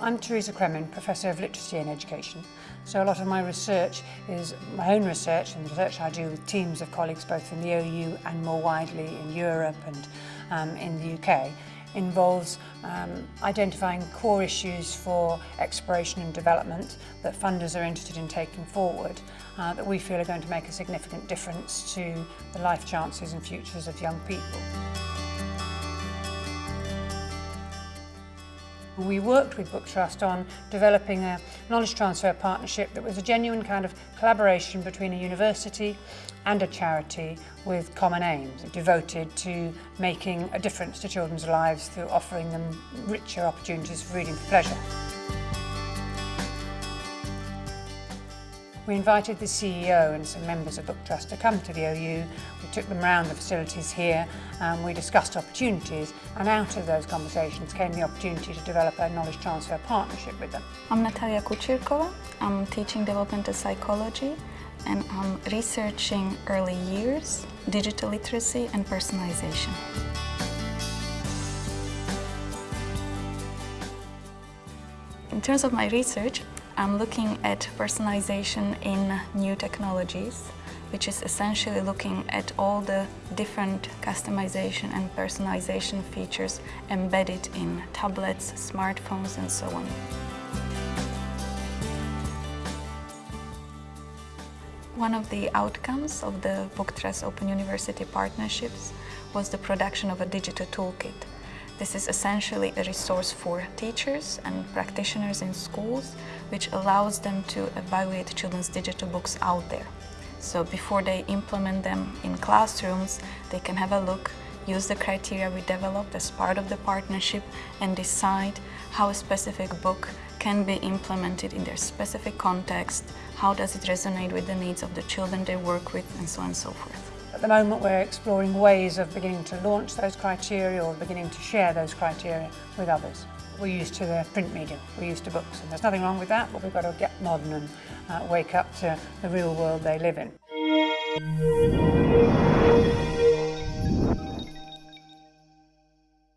I'm Teresa Kremen, Professor of Literacy and Education. So a lot of my research is my own research and the research I do with teams of colleagues both in the OU and more widely in Europe and um, in the UK involves um, identifying core issues for exploration and development that funders are interested in taking forward uh, that we feel are going to make a significant difference to the life chances and futures of young people. we worked with Book Trust on developing a knowledge transfer partnership that was a genuine kind of collaboration between a university and a charity with common aims, devoted to making a difference to children's lives through offering them richer opportunities for reading for pleasure. We invited the CEO and some members of Book Trust to come to the OU. We took them around the facilities here and we discussed opportunities and out of those conversations came the opportunity to develop a knowledge transfer partnership with them. I'm Natalia Kucirkova. I'm teaching developmental psychology and I'm researching early years, digital literacy and personalization. In terms of my research, I'm looking at personalization in new technologies, which is essentially looking at all the different customization and personalization features embedded in tablets, smartphones and so on. One of the outcomes of the Book Trust Open University partnerships was the production of a digital toolkit this is essentially a resource for teachers and practitioners in schools, which allows them to evaluate children's digital books out there. So before they implement them in classrooms, they can have a look, use the criteria we developed as part of the partnership and decide how a specific book can be implemented in their specific context, how does it resonate with the needs of the children they work with, and so on and so forth. At the moment we're exploring ways of beginning to launch those criteria or beginning to share those criteria with others. We're used to the print medium, we're used to books and there's nothing wrong with that but we've got to get modern and uh, wake up to the real world they live in.